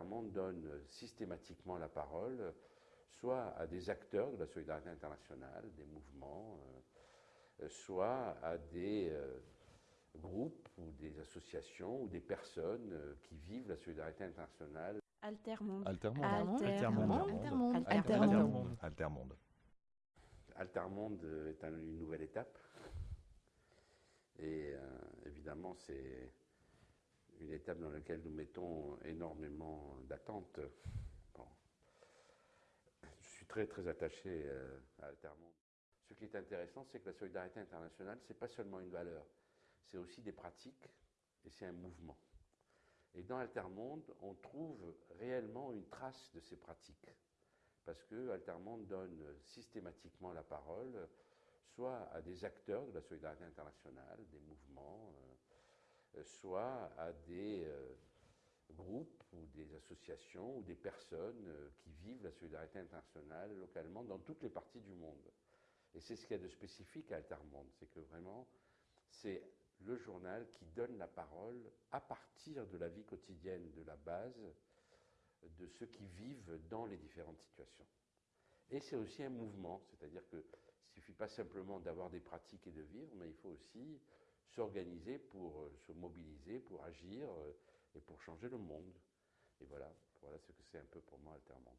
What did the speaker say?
Altermonde donne systématiquement la parole soit à des acteurs de la solidarité internationale, des mouvements, euh, soit à des euh, groupes ou des associations ou des personnes euh, qui vivent la solidarité internationale. Altermonde. Altermonde. Altermonde. Altermonde. Altermonde. Altermonde. Altermonde est un- une nouvelle étape. Et euh, évidemment, c'est étape dans laquelle nous mettons énormément d'attentes. Bon. Je suis très très attaché euh, à Altermonde. Ce qui est intéressant, c'est que la solidarité internationale, c'est pas seulement une valeur, c'est aussi des pratiques et c'est un mouvement. Et dans Altermonde, on trouve réellement une trace de ces pratiques parce que Altermonde donne systématiquement la parole soit à des acteurs de la solidarité internationale, des mouvements, euh, soit à des euh, groupes ou des associations ou des personnes euh, qui vivent la solidarité internationale localement dans toutes les parties du monde. Et c'est ce qu'il y a de spécifique à Altermonde, c'est que vraiment, c'est le journal qui donne la parole à partir de la vie quotidienne, de la base, de ceux qui vivent dans les différentes situations. Et c'est aussi un mouvement, c'est-à-dire que il suffit pas simplement d'avoir des pratiques et de vivre, mais il faut aussi s'organiser pour euh, se mobiliser, pour agir euh, et pour changer le monde. Et voilà, voilà ce que c'est un peu pour moi Altermonde.